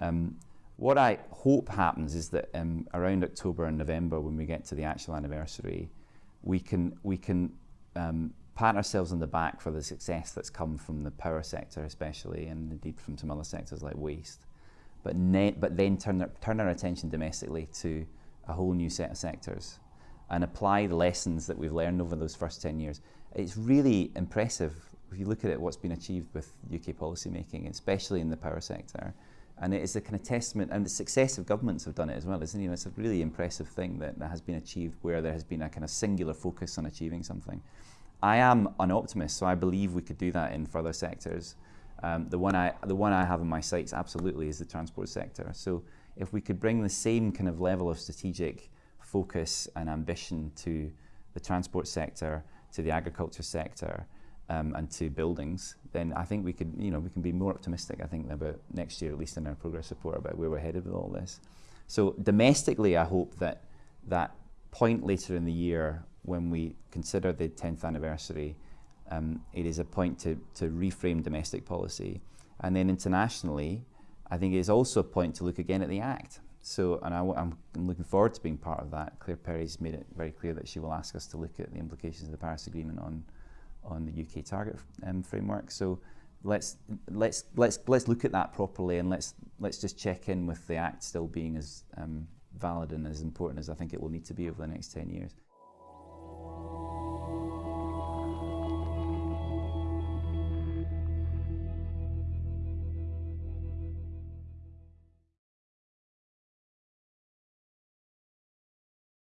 Um, what I hope happens is that um, around October and November, when we get to the actual anniversary, we can we can um, pat ourselves on the back for the success that's come from the power sector, especially, and indeed from some other sectors like waste. But, but then turn, turn our attention domestically to a whole new set of sectors and apply the lessons that we've learned over those first 10 years. It's really impressive if you look at it, what's been achieved with UK policy making, especially in the power sector. And it is a kind of testament, and the successive governments have done it as well, isn't it? It's a really impressive thing that, that has been achieved where there has been a kind of singular focus on achieving something. I am an optimist, so I believe we could do that in further sectors. Um, the one I the one I have in my sights absolutely is the transport sector. So if we could bring the same kind of level of strategic focus and ambition to the transport sector, to the agriculture sector, um, and to buildings, then I think we could, you know, we can be more optimistic. I think about next year, at least in our progress report, about where we're headed with all this. So domestically, I hope that that point later in the year when we consider the 10th anniversary, um, it is a point to, to reframe domestic policy. And then internationally, I think it is also a point to look again at the Act. So, and I, am looking forward to being part of that. Claire Perry's made it very clear that she will ask us to look at the implications of the Paris Agreement on on the UK target um, framework. So let's let's let's let's look at that properly and let's let's just check in with the Act still being as um, valid and as important as I think it will need to be over the next 10 years.